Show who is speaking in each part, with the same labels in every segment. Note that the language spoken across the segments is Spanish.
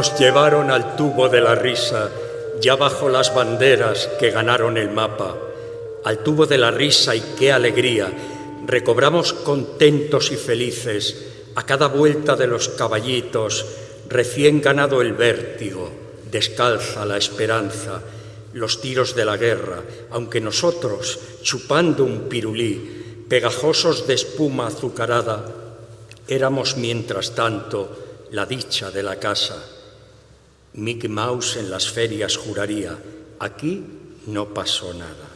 Speaker 1: Nos llevaron al tubo de la risa, ya bajo las banderas que ganaron el mapa. Al tubo de la risa y qué alegría. Recobramos contentos y felices a cada vuelta de los caballitos, recién ganado el vértigo, descalza la esperanza, los tiros de la guerra, aunque nosotros, chupando un pirulí, pegajosos de espuma azucarada, éramos mientras tanto la dicha de la casa. Mickey Mouse en las ferias juraría, aquí no pasó nada.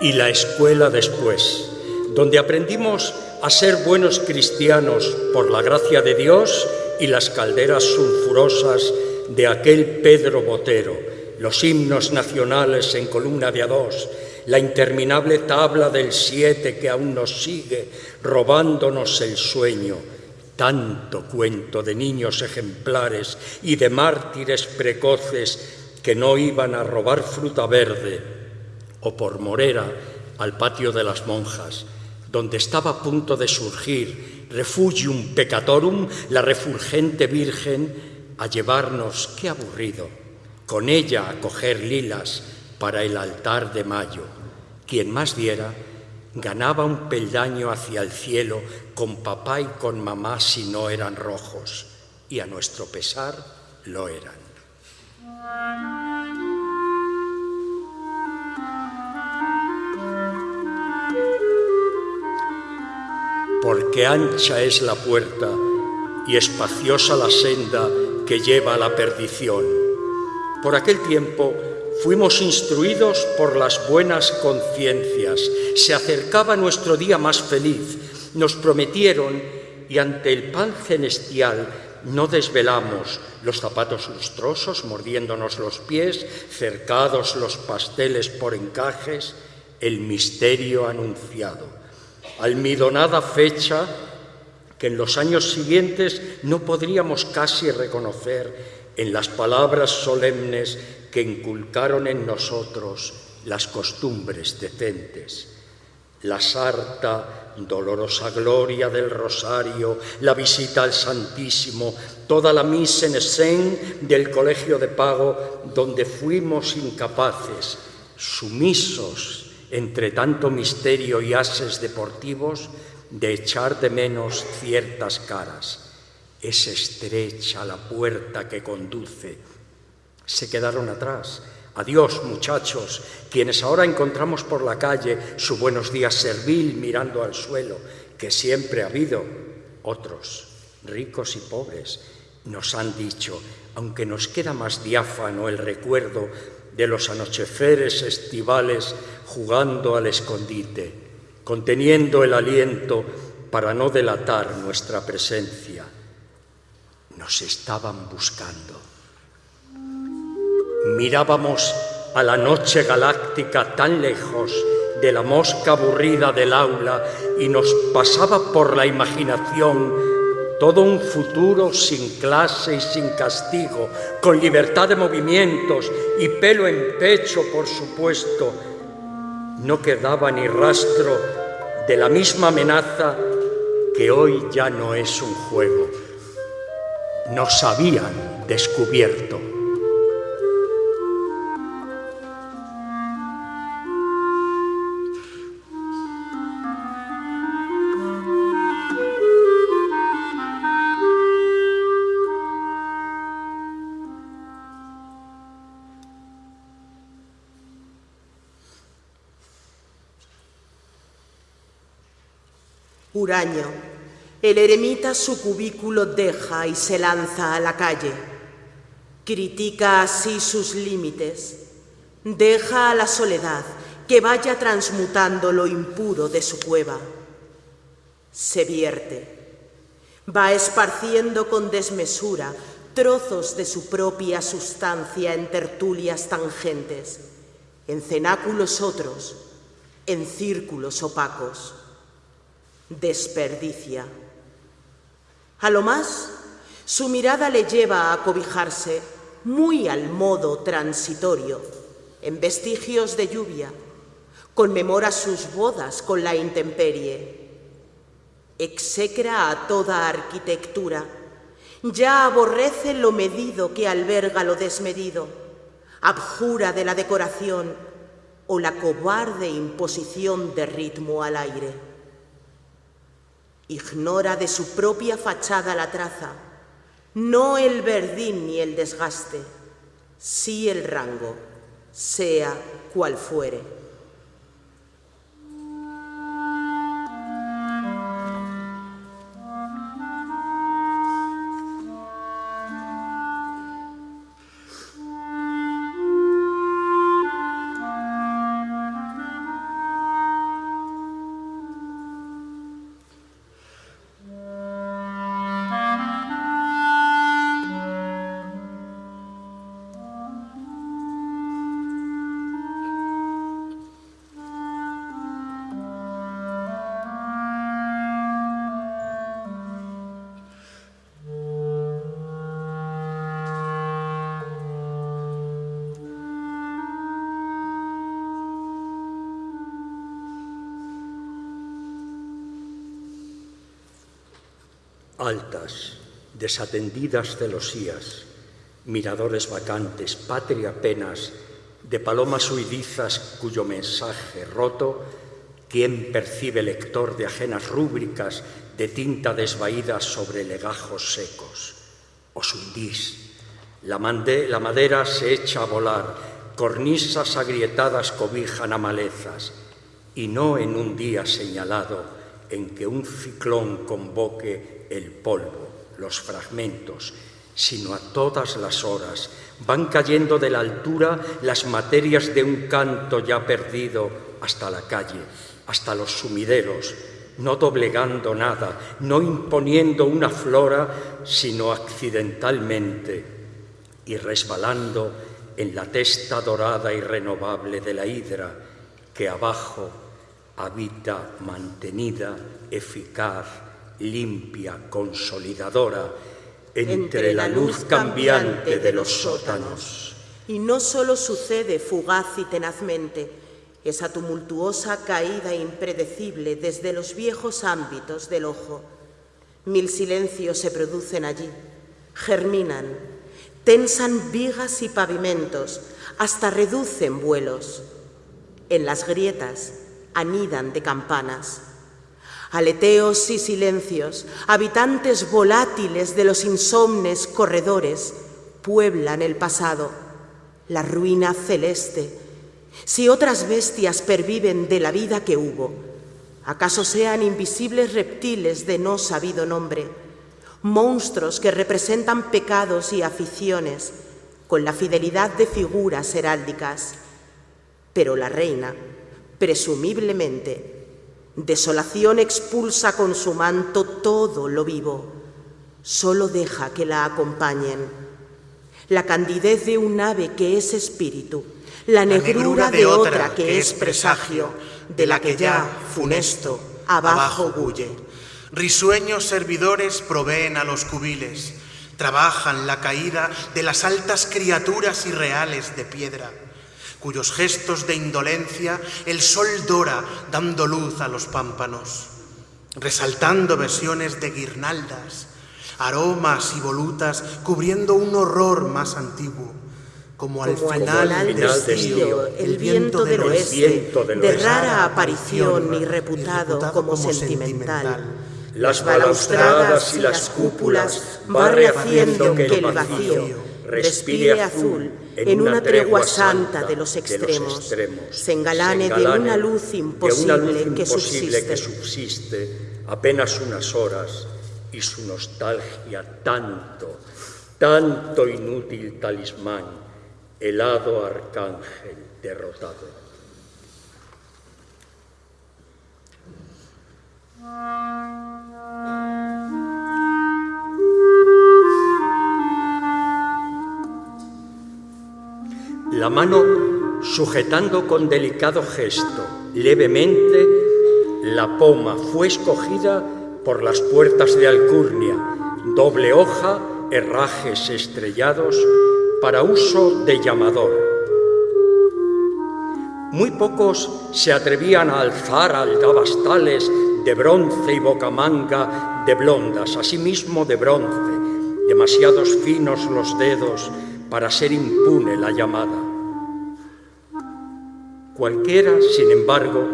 Speaker 1: Y la escuela después, donde aprendimos a ser buenos cristianos por la gracia de Dios y las calderas sulfurosas de aquel Pedro Botero, los himnos nacionales en columna de a dos, la interminable tabla del siete que aún nos sigue robándonos el sueño, tanto cuento de niños ejemplares y de mártires precoces que no iban a robar fruta verde o por morera al patio de las monjas, donde estaba a punto de surgir refugium peccatorum, la refulgente Virgen, a llevarnos, qué aburrido, con ella a coger lilas para el altar de mayo. Quien más diera, ganaba un peldaño hacia el cielo con papá y con mamá si no eran rojos, y a nuestro pesar lo eran. porque ancha es la puerta y espaciosa la senda que lleva a la perdición. Por aquel tiempo fuimos instruidos por las buenas conciencias, se acercaba nuestro día más feliz, nos prometieron y ante el pan celestial no desvelamos los zapatos lustrosos mordiéndonos los pies, cercados los pasteles por encajes, el misterio anunciado. Almidonada fecha que en los años siguientes no podríamos casi reconocer en las palabras solemnes que inculcaron en nosotros las costumbres decentes. La sarta, dolorosa gloria del rosario, la visita al Santísimo, toda la misa en escena del colegio de pago donde fuimos incapaces, sumisos entre tanto misterio y ases deportivos, de echar de menos ciertas caras. Es estrecha la puerta que conduce. Se quedaron atrás. Adiós, muchachos, quienes ahora encontramos por la calle su buenos días servil mirando al suelo, que siempre ha habido. Otros, ricos y pobres, nos han dicho, aunque nos queda más diáfano el recuerdo de los anocheceres estivales jugando al escondite, conteniendo el aliento para no delatar nuestra presencia. Nos estaban buscando. Mirábamos a la noche galáctica tan lejos de la mosca aburrida del aula y nos pasaba por la imaginación todo un futuro sin clase y sin castigo, con libertad de movimientos y pelo en pecho, por supuesto, no quedaba ni rastro de la misma amenaza que hoy ya no es un juego. Nos habían descubierto.
Speaker 2: Uraño. El eremita su cubículo deja y se lanza a la calle. Critica así sus límites. Deja a la soledad que vaya transmutando lo impuro de su cueva. Se vierte. Va esparciendo con desmesura trozos de su propia sustancia en tertulias tangentes, en cenáculos otros, en círculos opacos desperdicia. A lo más, su mirada le lleva a cobijarse muy al modo transitorio, en vestigios de lluvia, conmemora sus bodas con la intemperie, execra a toda arquitectura, ya aborrece lo medido que alberga lo desmedido, abjura de la decoración o la cobarde imposición de ritmo al aire. Ignora de su propia fachada la traza, no el verdín ni el desgaste, sí el rango, sea cual fuere.
Speaker 1: Altas, desatendidas celosías, miradores vacantes, patria apenas, de palomas huidizas cuyo mensaje roto, ¿quién percibe lector de ajenas rúbricas de tinta desvaída sobre legajos secos? Os hundís, la, la madera se echa a volar, cornisas agrietadas cobijan a malezas, y no en un día señalado en que un ciclón convoque el polvo, los fragmentos, sino a todas las horas. Van cayendo de la altura las materias de un canto ya perdido hasta la calle, hasta los sumideros, no doblegando nada, no imponiendo una flora, sino accidentalmente y resbalando en la testa dorada y renovable de la hidra que abajo habita mantenida, eficaz, limpia, consolidadora, entre, la luz cambiante de los sótanos.
Speaker 2: Y no solo sucede fugaz y tenazmente, esa tumultuosa caída impredecible desde los viejos ámbitos del ojo. Mil silencios se producen allí, germinan, tensan vigas y pavimentos, hasta reducen vuelos. En las grietas anidan de campanas aleteos y silencios, habitantes volátiles de los insomnes corredores, pueblan el pasado, la ruina celeste. Si otras bestias perviven de la vida que hubo, ¿acaso sean invisibles reptiles de no sabido nombre, monstruos que representan pecados y aficiones con la fidelidad de figuras heráldicas? Pero la reina, presumiblemente, Desolación expulsa con su manto todo lo vivo, solo deja que la acompañen. La candidez de un ave que es espíritu, la negrura, de, otra que, es presagio, de la que ya, funesto, abajo huye.
Speaker 3: Risueños servidores proveen a los cubiles, trabajan la caída de las altas criaturas irreales de piedra cuyos gestos de indolencia el sol dora dando luz a los pámpanos, resaltando versiones de guirnaldas, aromas y volutas cubriendo un horror más antiguo. Como, al final,
Speaker 2: del estío, el viento del oeste, de rara aparición y reputado, como, sentimental.
Speaker 1: Las balaustradas y las cúpulas va rehaciendo que el vacío respire azul en una tregua santa de los extremos, se engalane de una luz imposible, que, subsiste. que subsiste apenas unas horas y su nostalgia tanto, tanto inútil talismán, helado arcángel derrotado. La mano sujetando con delicado gesto, levemente, la poma fue escogida por las puertas de Alcurnia, doble hoja, herrajes estrellados, para uso de llamador. Muy pocos se atrevían a alzar aldabastales de bronce y bocamanga de blondas, asimismo de bronce, demasiados finos los dedos para ser impune la llamada. Cualquiera, sin embargo,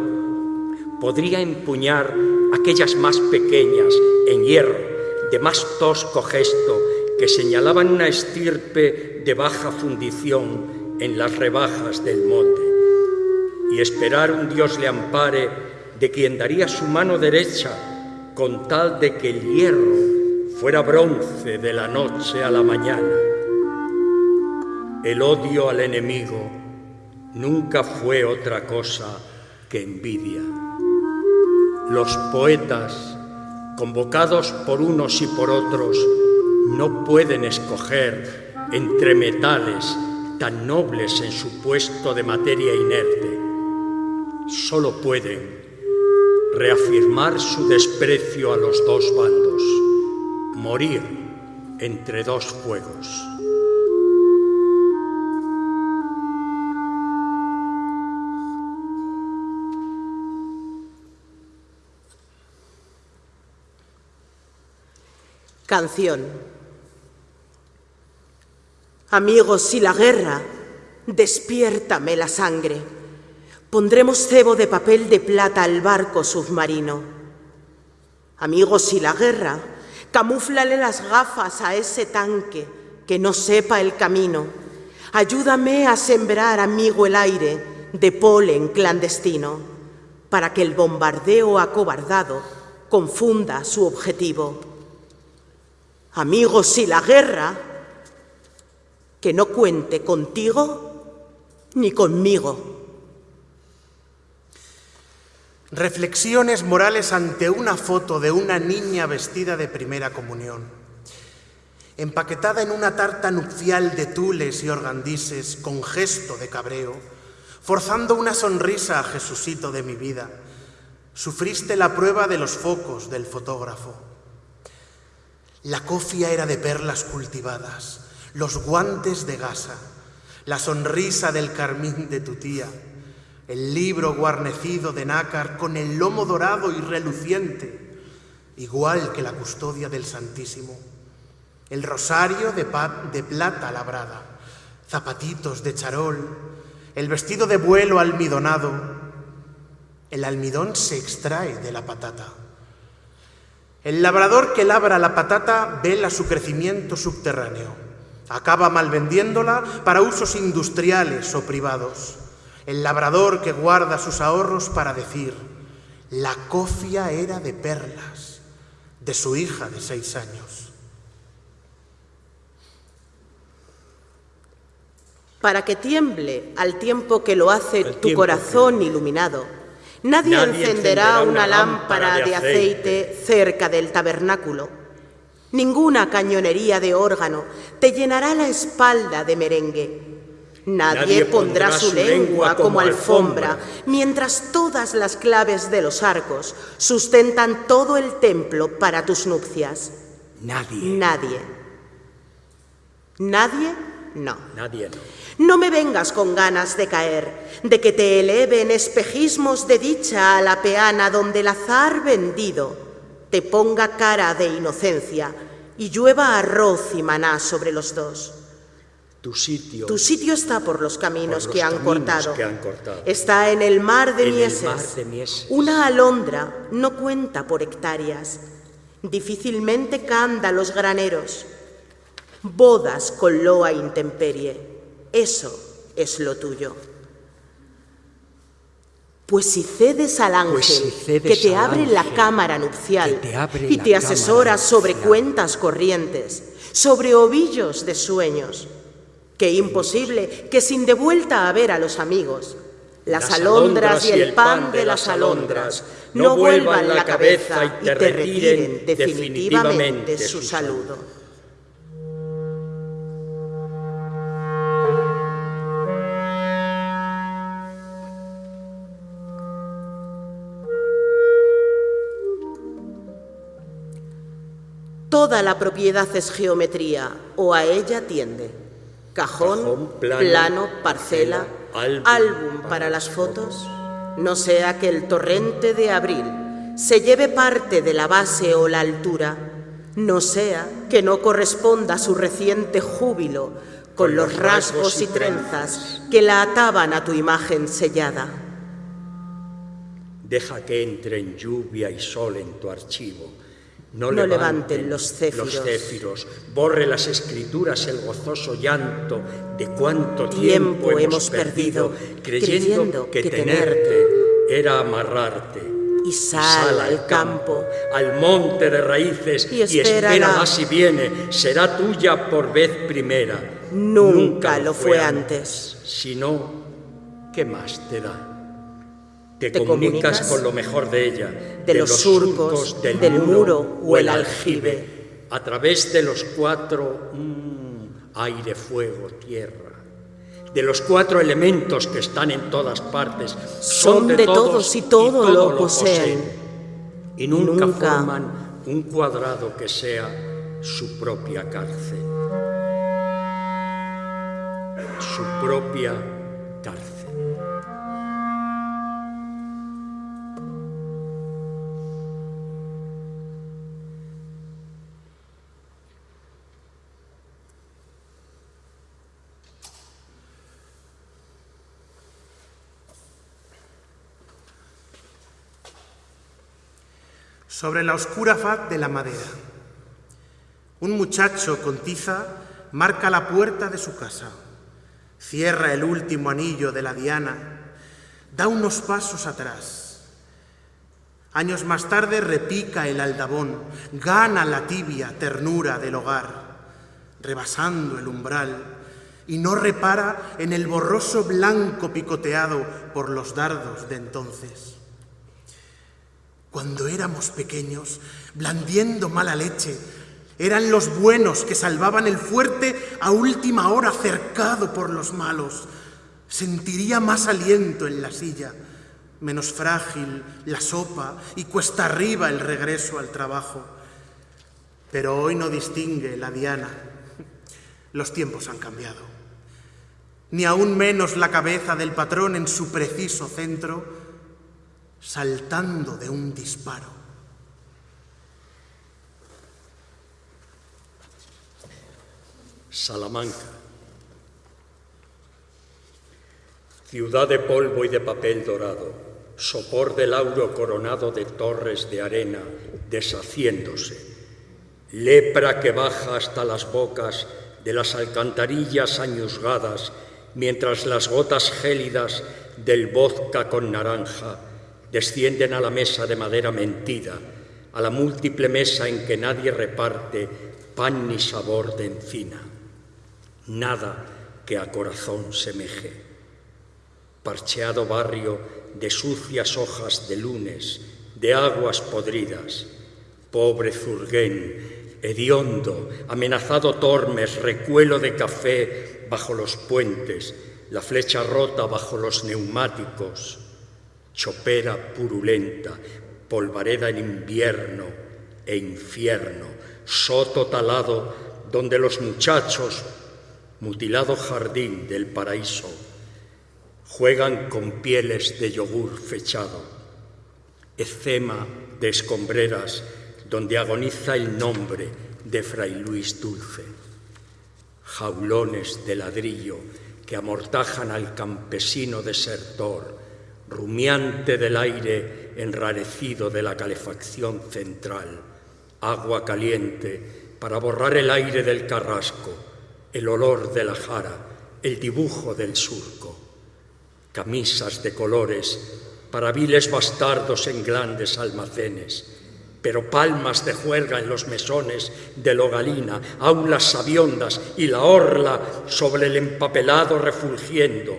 Speaker 1: podría empuñar aquellas más pequeñas en hierro, de más tosco gesto, que señalaban una estirpe de baja fundición en las rebajas del molde, y esperar un Dios le ampare de quien daría su mano derecha con tal de que el hierro fuera bronce de la noche a la mañana. El odio al enemigo nunca fue otra cosa que envidia. Los poetas, convocados por unos y por otros, no pueden escoger entre metales tan nobles en su puesto de materia inerte. Solo pueden reafirmar su desprecio a los dos bandos, morir entre dos fuegos.
Speaker 2: Canción. Amigos, si la guerra, despiértame la sangre. Pondremos cebo de papel de plata al barco submarino. Amigos, si la guerra, camúflale las gafas a ese tanque que no sepa el camino. Ayúdame a sembrar, amigo, el aire de polen clandestino, para que el bombardeo acobardado confunda su objetivo. Amigos, si la guerra, que no cuente contigo ni conmigo.
Speaker 3: Reflexiones morales ante una foto de una niña vestida de primera comunión, empaquetada en una tarta nupcial de tules y organdises con gesto de cabreo, forzando una sonrisa a Jesucito de mi vida. Sufriste la prueba de los focos del fotógrafo. La cofia era de perlas cultivadas, los guantes de gasa, la sonrisa del carmín de tu tía, el libro guarnecido de nácar con el lomo dorado y reluciente, igual que la custodia del Santísimo, el rosario de, de plata labrada, zapatitos de charol, el vestido de vuelo almidonado. El almidón se extrae de la patata. El labrador que labra la patata vela su crecimiento subterráneo. Acaba malvendiéndola para usos industriales o privados. El labrador que guarda sus ahorros para decir, la cofia era de perlas, de su hija de seis años.
Speaker 2: Para que tiemble al tiempo que lo hace tu corazón iluminado, nadie, encenderá, una, lámpara, de aceite cerca del tabernáculo Ninguna cañonería de órgano te llenará la espalda de merengue. Nadie, pondrá, su lengua como alfombra, mientras todas las claves de los arcos sustentan todo el templo para tus nupcias.
Speaker 1: Nadie.
Speaker 2: Nadie. ¿Nadie? No.
Speaker 1: Nadie no.
Speaker 2: No me vengas con ganas de caer, de que te eleven espejismos de dicha a la peana donde el azar vendido te ponga cara de inocencia y llueva arroz y maná sobre los dos.
Speaker 1: Tu sitio,
Speaker 2: tu sitio está por los caminos, que, han cortado.
Speaker 1: que, han cortado.
Speaker 2: Está en el mar de, mieses.
Speaker 1: El mar de mieses.
Speaker 2: Una alondra no cuenta por hectáreas. Difícilmente canda los graneros. Bodas con loa intemperie. Eso es lo tuyo. Pues si cedes al
Speaker 1: pues
Speaker 2: ángel que te abre la cámara nupcial y te asesora sobre cuentas corrientes, sobre ovillos de sueños, qué imposible que sin de vuelta a ver a los amigos, las, alondras y el pan de las alondras no vuelvan la cabeza y te retiren definitivamente su saludo. Toda la propiedad es geometría o a ella tiende. Cajón, plano, parcela, álbum, para las fotos. No sea que el torrente de abril se lleve parte de la base o la altura, no sea que no corresponda su reciente júbilo con los rasgos y trenzas que la ataban a tu imagen sellada.
Speaker 1: Deja que entren lluvia y sol en tu archivo.
Speaker 2: No, levanten, los, céfiros.
Speaker 1: los céfiros. Borre las escrituras el gozoso llanto de cuánto tiempo, hemos perdido, creyendo, que, tenerte era amarrarte
Speaker 2: y sal, al campo,
Speaker 1: al monte de raíces y, espera si viene, será tuya por vez primera.
Speaker 2: Nunca, lo fue antes.
Speaker 1: Si no, ¿qué más te da? Te, comunicas, con lo mejor de ella,
Speaker 2: de, los, surcos, del, muro, o el aljibe,
Speaker 1: a través de los cuatro mm, aire, fuego, tierra de los cuatro elementos que están en todas partes.
Speaker 2: Son, de, todos, y todo, lo, poseen.
Speaker 1: Y nunca, forman un cuadrado que sea su propia cárcel. Su propia cárcel.
Speaker 3: Sobre la oscura faz de la madera. Un muchacho con tiza marca la puerta de su casa, cierra el último anillo de la diana, da unos pasos atrás. Años más tarde repica el aldabón, gana la tibia ternura del hogar, rebasando el umbral, y no repara en el borroso blanco picoteado por los dardos de entonces. Cuando éramos pequeños, blandiendo mala leche, eran los buenos que salvaban el fuerte a última hora cercado por los malos. Sentiría más aliento en la silla, menos frágil la sopa y cuesta arriba el regreso al trabajo. Pero hoy no distingue la diana. Los tiempos han cambiado. Ni aún menos la cabeza del patrón en su preciso centro saltando de un disparo.
Speaker 1: Salamanca, ciudad de polvo y de papel dorado, sopor del lauro coronado de torres de arena deshaciéndose, lepra que baja hasta las bocas de las alcantarillas añusgadas, mientras las gotas gélidas del vodka con naranja descienden a la mesa de madera mentida, a la múltiple mesa en que nadie reparte pan ni sabor de encina, nada que a corazón semeje. Parcheado barrio de sucias hojas de lunes, de aguas podridas, pobre zurguén, hediondo, amenazado Tormes, recuelo de café bajo los puentes, la flecha rota bajo los neumáticos, chopera purulenta, polvareda en invierno e infierno, soto talado donde los muchachos, mutilado jardín del paraíso, juegan con pieles de yogur fechado, ecema de escombreras donde agoniza el nombre de Fray Luis Dulce, jaulones de ladrillo que amortajan al campesino desertor, rumiante del aire enrarecido de la calefacción central, agua caliente para borrar el aire del carrasco, el olor de la jara, el dibujo del surco, camisas de colores para viles bastardos en grandes almacenes, pero palmas de juerga en los mesones de Logalina, aulas sabiondas y la orla sobre el empapelado refulgiendo,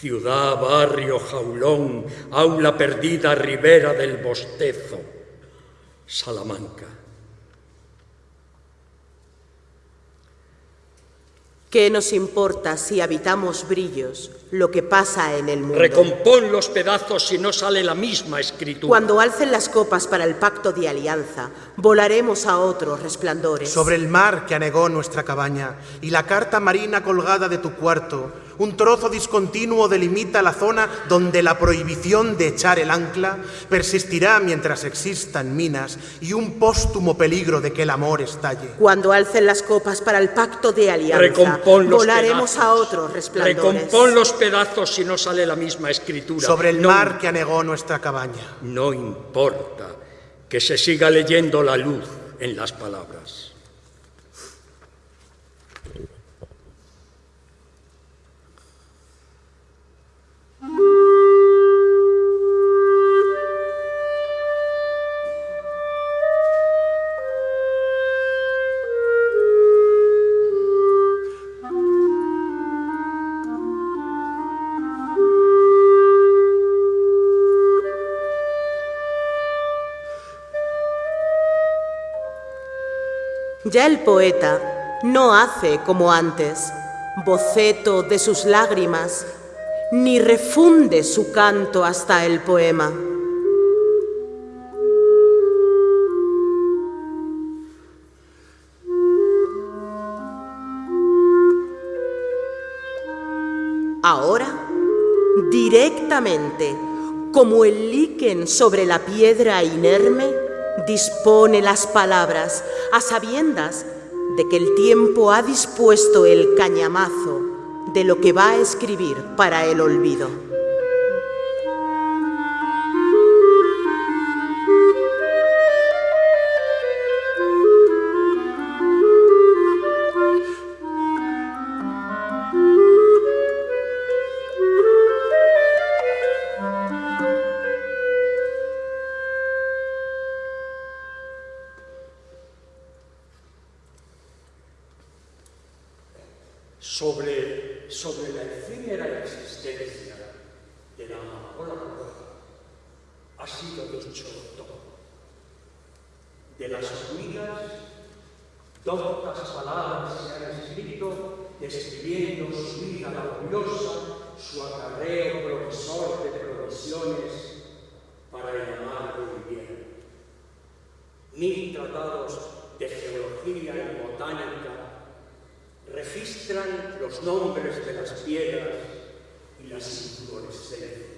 Speaker 1: ciudad, barrio, jaulón, aula perdida, ribera del bostezo, Salamanca.
Speaker 2: ¿Qué nos importa si habitamos brillos lo que pasa en el mundo?
Speaker 1: Recompón los pedazos si no sale la misma escritura.
Speaker 2: Cuando alcen las copas para el pacto de alianza, volaremos a otros resplandores.
Speaker 3: Sobre el mar que anegó nuestra cabaña y la carta marina colgada de tu cuarto, un trozo discontinuo delimita la zona donde la prohibición de echar el ancla persistirá mientras existan minas y un póstumo peligro de que el amor estalle.
Speaker 2: Cuando alcen las copas para el pacto de alianza, volaremos a otros resplandores.
Speaker 1: Recompón los pedazos si no sale la misma escritura.
Speaker 3: Sobre el mar que anegó nuestra cabaña.
Speaker 1: No importa que se siga leyendo la luz en las palabras.
Speaker 2: Ya el poeta no hace como antes, boceto de sus lágrimas, ni refunde su canto hasta el poema. Ahora, directamente, como el líquen sobre la piedra inerme, dispone las palabras a sabiendas de que el tiempo ha dispuesto el cañamazo de lo que va a escribir para el olvido.
Speaker 1: De las hormigas, doctas palabras se han escrito describiendo su vida laboriosa, su acarreo profesor de provisiones para el amar invierno. Mil tratados de geología y botánica registran los nombres de las piedras y las inflorescencias.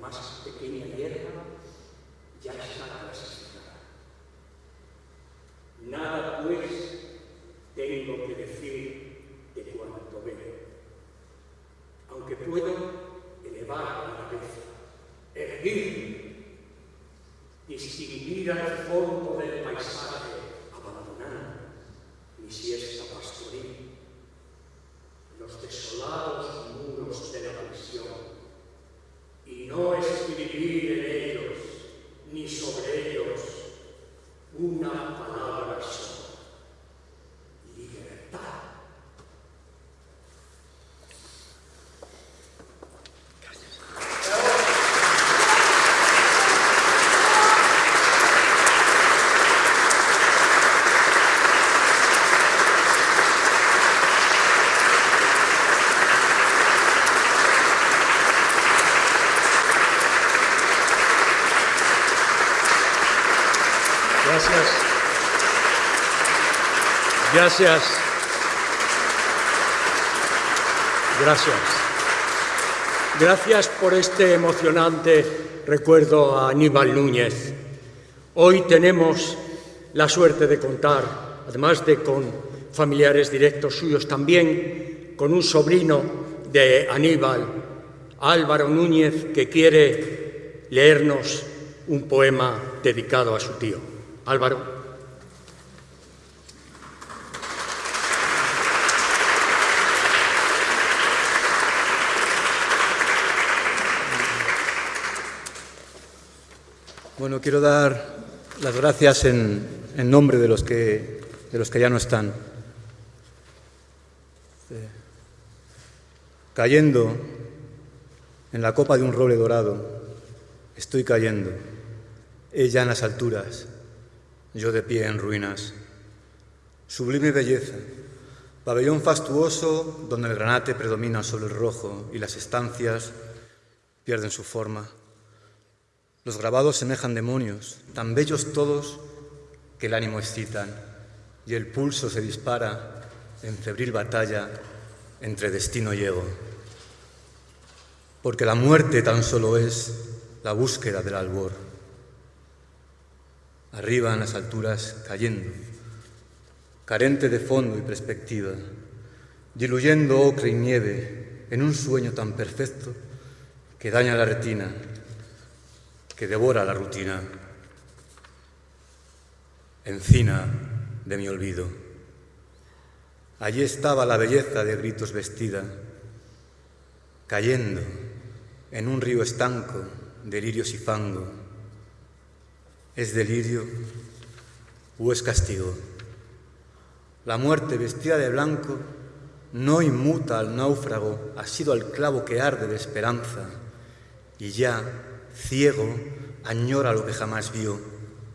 Speaker 1: Más pequeña hierba ya está clasificada. Nada, pues, tengo que decir de cuanto veo, aunque puedo elevar la cabeza, erguirme, distinguir al fondo del paisaje mi siesta pastoril, los desolados muros de la visión, y no escribir en ellos, ni sobre ellos, una palabra sola. Gracias. Gracias. Gracias por este emocionante recuerdo a Aníbal Núñez. Hoy tenemos la suerte de contar, además de con familiares directos suyos, también con un sobrino de Aníbal, Álvaro Núñez, que quiere leernos un poema dedicado a su tío. Álvaro.
Speaker 4: Bueno, quiero dar las gracias en, nombre de los, que, ya no están. Eh, cayendo en la copa de un roble dorado, estoy cayendo, ella en las alturas, yo de pie en ruinas. Sublime belleza, Pabellón fastuoso donde el granate predomina sobre el rojo y las estancias pierden su forma. Los grabados semejan demonios, tan bellos todos que el ánimo excitan y el pulso se dispara en febril batalla entre destino y ego. Porque la muerte tan solo es la búsqueda del albor. Arriba en las alturas cayendo carente de fondo y perspectiva, diluyendo ocre y nieve en un sueño tan perfecto que daña la retina, que devora la rutina. Encina de mi olvido. Allí estaba la belleza de gritos vestida, cayendo en un río estanco de lirios y fango. ¿Es delirio o es castigo? La muerte vestida de blanco no inmuta al náufrago, ha sido al clavo que arde de esperanza y ya, ciego, añora lo que jamás vio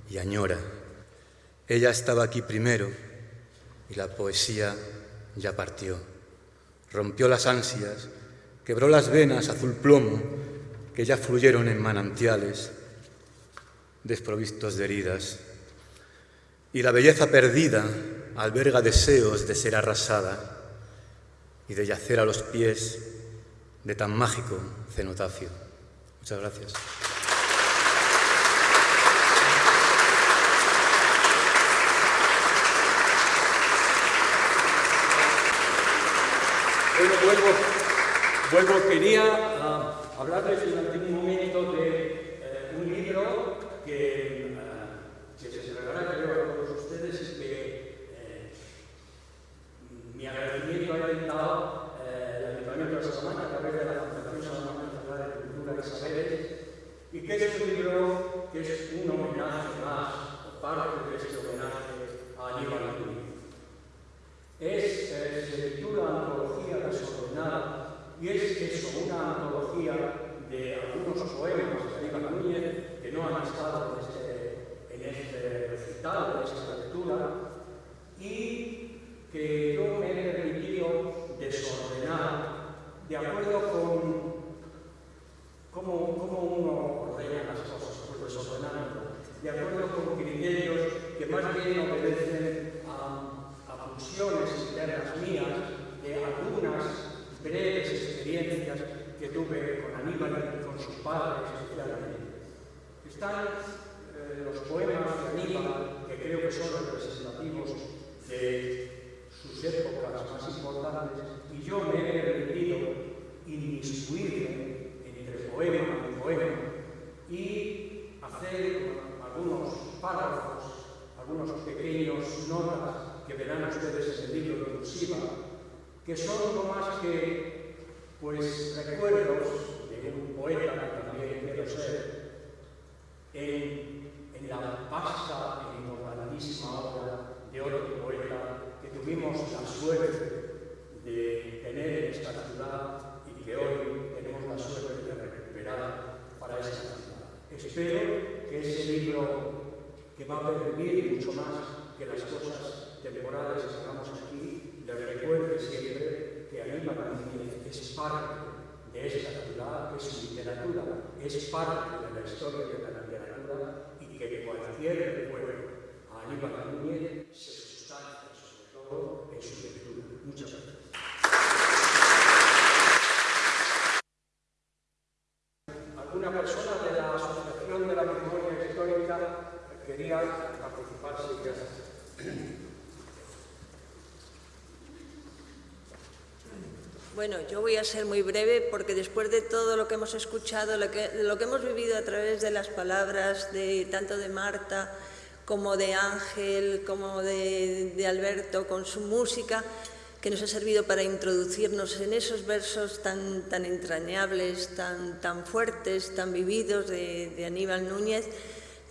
Speaker 4: y añora. Ella estaba aquí primero y la poesía ya partió. Rompió las ansias, quebró las venas azul plomo que ya fluyeron en manantiales desprovistos de heridas. Y la belleza perdida alberga deseos de ser arrasada y de yacer a los pies de tan mágico cenotafio. Muchas gracias.
Speaker 1: Bueno, vuelvo, vuelvo quería ah, hablarles durante un momento de eh, un libro uh, que se celebrará, creo, a todos ustedes y que mi agradecimiento ha inventado eh, el Ayuntamiento de Salamanca a través de la Fundación Salamanca Saberes, y que es un libro que es un homenaje más, parte de este homenaje a Aníbal Núñez. Es, eh, se titula Antología desordenada y es eso, una antología de algunos poemas de Aníbal Núñez que no han estado en este, en este recital, en esta lectura, y que yo me he permitido desordenar de acuerdo con cómo, cómo uno ordena las cosas, pues desordenando, de acuerdo con criterios que más bien obedecen a, a pulsiones internas mías de algunas breves experiencias que tuve con Aníbal y con sus padres especialmente. Están eh, los poemas de Aníbal, que creo que son representativos de sus épocas más importantes, y yo me he permitido inmiscuirme poema y poema y hacer algunos párrafos, algunos pequeños notas que verán ustedes en el libro de cursiva, que son no más que pues recuerdos de un poeta que también quiero ser en, en la vasta e importantísima obra de otro poeta tuvimos la suerte de tener esta ciudad y que hoy tenemos la suerte de para esta ciudad. Espero que ese libro, que va a permitir mucho más que las cosas temporales que hagamos aquí, le recuerde siempre que Aníbal Martínez es parte de esta ciudad, es literatura, es parte de la historia de la literatura y que cualquier recuerdo a Aníbal Núñez se en su lectura. Muchas gracias. ¿Alguna persona de la Asociación de la Memoria Histórica quería participar?
Speaker 5: Bueno, yo voy a ser muy breve porque después de todo lo que hemos escuchado, lo que, lo que hemos vivido a través de las palabras de tanto de Marta como de Ángel, como de, Alberto, con su música, que nos ha servido para introducirnos en esos versos tan, tan entrañables, tan, tan fuertes, tan vividos de, Aníbal Núñez,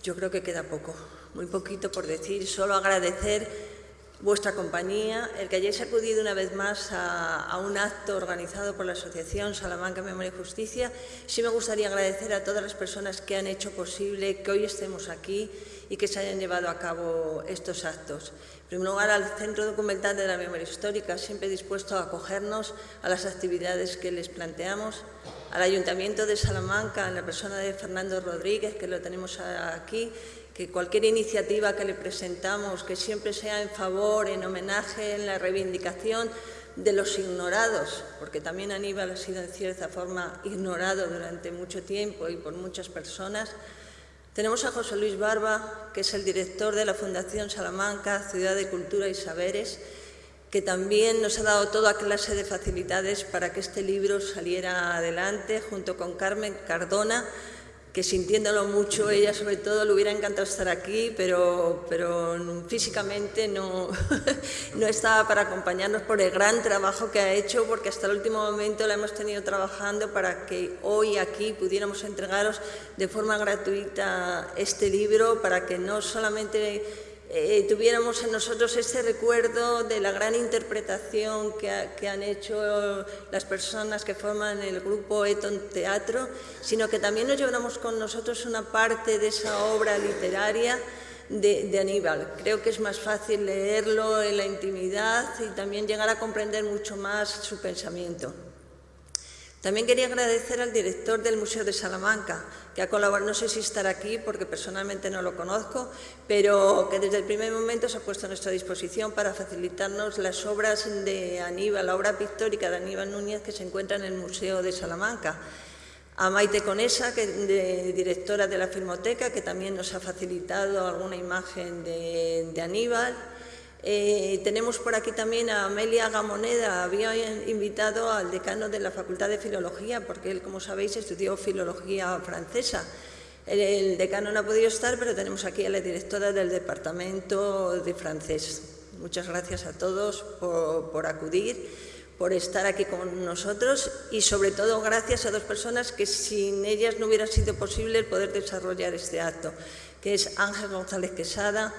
Speaker 5: yo creo que queda poco, muy poquito por decir, solo agradecer vuestra compañía, el que hayáis acudido una vez más a, un acto organizado por la Asociación Salamanca Memoria y Justicia. Sí me gustaría agradecer a todas las personas que han hecho posible que hoy estemos aquí y que se hayan llevado a cabo estos actos. Primer lugar, al Centro Documental de la Memoria Histórica, siempre dispuesto a acogernos a las actividades que les planteamos, al Ayuntamiento de Salamanca, en la persona de Fernando Rodríguez, que lo tenemos aquí, que cualquier iniciativa que le presentamos, que siempre sea en favor, en homenaje, en la reivindicación de los ignorados, porque también Aníbal ha sido en cierta forma ignorado durante mucho tiempo y por muchas personas. Tenemos a José Luis Barba, que es el director de la Fundación Salamanca, Ciudad de Cultura y Saberes, que también nos ha dado toda clase de facilidades para que este libro saliera adelante, junto con Carmen Cardona, que sintiéndolo mucho, ella sobre todo le hubiera encantado estar aquí, pero, pero físicamente no, no estaba para acompañarnos por el gran trabajo que ha hecho, porque hasta el último momento la hemos tenido trabajando para que hoy aquí pudiéramos entregaros de forma gratuita este libro, para que no solamente eh, tuviéramos en nosotros ese recuerdo de la gran interpretación que, han hecho las personas que forman el grupo Eton Teatro, sino que también nos lleváramos con nosotros una parte de esa obra literaria de, de, Aníbal. Creo que es más fácil leerlo en la intimidad y también llegar a comprender mucho más su pensamiento. También quería agradecer al director del Museo de Salamanca, que ha colaborado, no sé si estará aquí porque personalmente no lo conozco, pero que desde el primer momento se ha puesto a nuestra disposición para facilitarnos las obras de Aníbal, la obra pictórica de Aníbal Núñez que se encuentra en el Museo de Salamanca. A Maite Conesa, que de, directora de la Filmoteca, que también nos ha facilitado alguna imagen de Aníbal, eh, tenemos por aquí también a Amelia Gamoneda, había invitado al decano de la Facultad de Filología, porque él, como sabéis, estudió Filología francesa. El, decano no ha podido estar, pero tenemos aquí a la directora del Departamento de Francés. Muchas gracias a todos por, acudir, por estar aquí con nosotros y, sobre todo, gracias a dos personas que sin ellas no hubiera sido posible poder desarrollar este acto, que es Ángel González Quesada,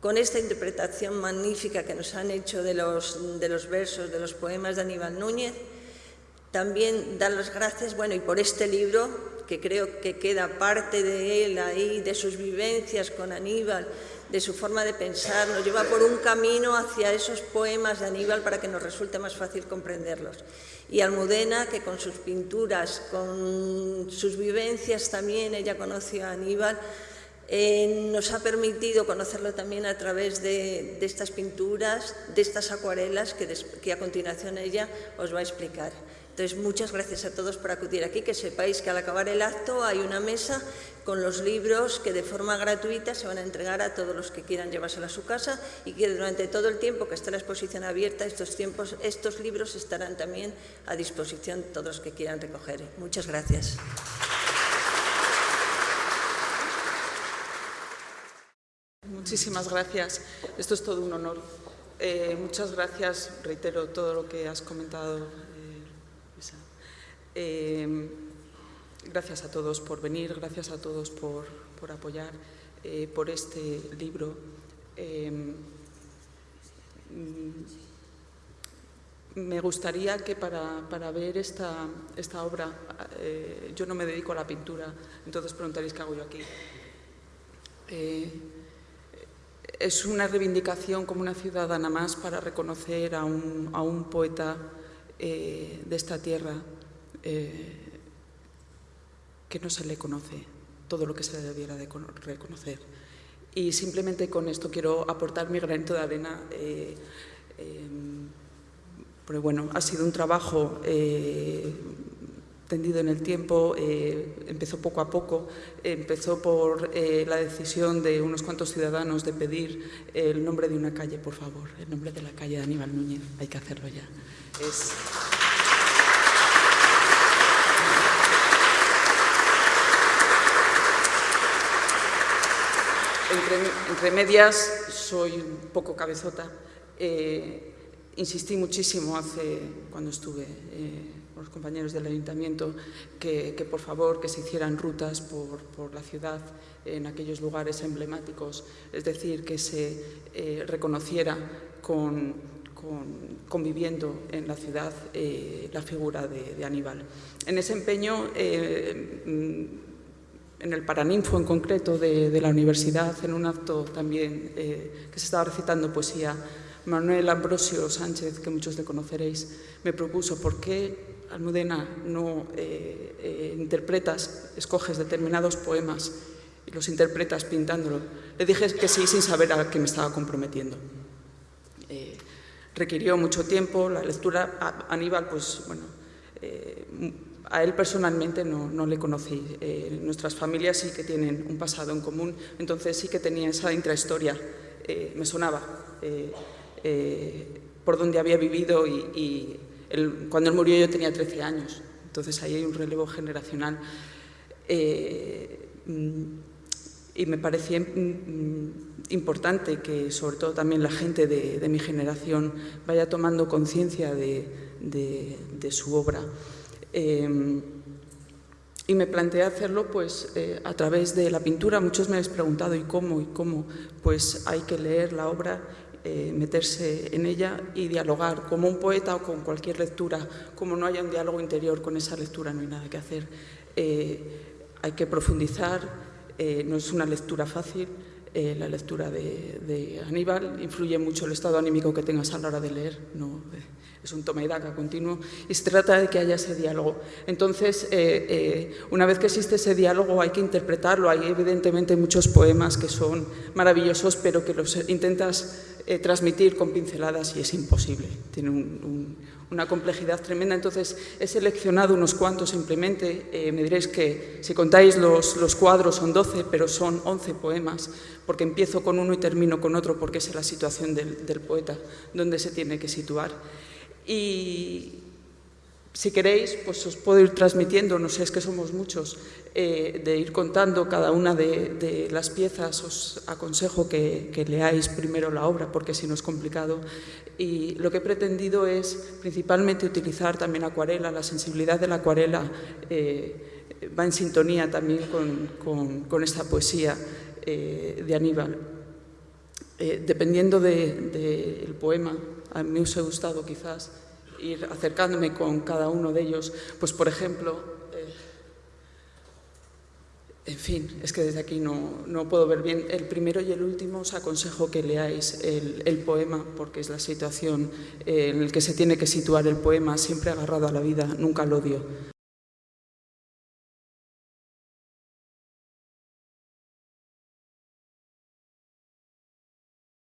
Speaker 5: con esta interpretación magnífica que nos han hecho de los, de los versos, de los poemas de Aníbal Núñez. También dar las gracias, bueno, y por este libro, que creo que queda parte de él ahí, de sus vivencias con Aníbal, de su forma de pensar, nos lleva por un camino hacia esos poemas de Aníbal para que nos resulte más fácil comprenderlos. Y Almudena, que con sus pinturas, con sus vivencias también, ella conoció a Aníbal, eh, nos ha permitido conocerlo también a través de, estas pinturas, de estas acuarelas que, a continuación ella os va a explicar. Entonces, muchas gracias a todos por acudir aquí, que sepáis que al acabar el acto hay una mesa con los libros que de forma gratuita se van a entregar a todos los que quieran llevárselo a su casa y que durante todo el tiempo que está la exposición abierta, estos, tiempos, estos libros estarán también a disposición de todos los que quieran recoger. Muchas gracias.
Speaker 6: Muchísimas gracias. Esto es todo un honor. Eh, muchas gracias, reitero todo lo que has comentado, eh, eh, gracias a todos por venir, gracias a todos por, apoyar por este libro. me gustaría que para, ver esta, esta obra, yo no me dedico a la pintura, entonces preguntaréis qué hago yo aquí es una reivindicación como una ciudadana más para reconocer a un, poeta eh, de esta tierra eh, que no se le conoce todo lo que se debiera de reconocer. Y simplemente con esto quiero aportar mi granito de arena. Eh, pero bueno, ha sido un trabajo tendido en el tiempo, eh, empezó poco a poco, empezó por eh, la decisión de unos cuantos ciudadanos de pedir el nombre de una calle, por favor, el nombre de la calle de Aníbal Núñez, hay que hacerlo ya. Entre, medias, soy un poco cabezota. Eh, insistí muchísimo hace, cuando estuve los compañeros del ayuntamiento que, por favor que se hicieran rutas por, la ciudad en aquellos lugares emblemáticos, es decir, que se eh, reconociera con, conviviendo en la ciudad eh, la figura de, Aníbal. En ese empeño, eh, en el Paraninfo en concreto de, la universidad, en un acto también que se estaba recitando poesía, Manuel Ambrosio Sánchez, que muchos le conoceréis, me propuso por qué Almudena no eh, eh, interpretas, escoges determinados poemas y los interpretas pintándolo. Le dije que sí sin saber a qué me estaba comprometiendo. Eh, requirió mucho tiempo, la lectura Aníbal, pues bueno, a él personalmente no, no le conocí. nuestras familias sí que tienen un pasado en común, entonces sí que tenía esa intrahistoria, me sonaba por donde había vivido y cuando él murió yo tenía 13 años, entonces ahí hay un relevo generacional. Eh, mm, y me parecía mm, importante que sobre todo también la gente de, mi generación vaya tomando conciencia de, su obra. Eh, y me planteé hacerlo pues, eh, a través de la pintura. Muchos me habéis preguntado ¿y cómo? ¿Y cómo? Pues hay que leer la obra eh, meterse en ella y dialogar como un poeta o con cualquier lectura. Como no haya un diálogo interior con esa lectura, no hay nada que hacer. Eh, hay que profundizar, eh, no es una lectura fácil. La lectura de, Aníbal influye mucho el estado anímico que tengas a la hora de leer. No, es un toma y daca continuo y se trata de que haya ese diálogo. Entonces, una vez que existe ese diálogo hay que interpretarlo. Hay evidentemente muchos poemas que son maravillosos, pero que los intentas eh, transmitir con pinceladas y es imposible. Tiene una complejidad tremenda. Entonces, he seleccionado unos cuantos simplemente. Eh, me diréis que si contáis los, los, cuadros son 12, pero son 11 poemas, porque empiezo con uno y termino con otro, porque es la situación del, del poeta, donde se tiene que situar. Y, si queréis, pues os puedo ir transmitiendo, no sé, es que somos muchos, eh, de ir contando cada una de, las piezas. Os aconsejo que, leáis primero la obra, porque si no es complicado. Y lo que he pretendido es principalmente utilizar también acuarela. La sensibilidad de la acuarela eh, va en sintonía también con, esta poesía eh, de Aníbal. dependiendo del poema, a mí me ha gustado quizás ir acercándome con cada uno de ellos, pues por ejemplo, eh, en fin, es que desde aquí no, no, puedo ver bien. El primero y el último os aconsejo que leáis el, el poema, porque es la situación en la que se tiene que situar el poema, siempre agarrado a la vida, nunca al odio.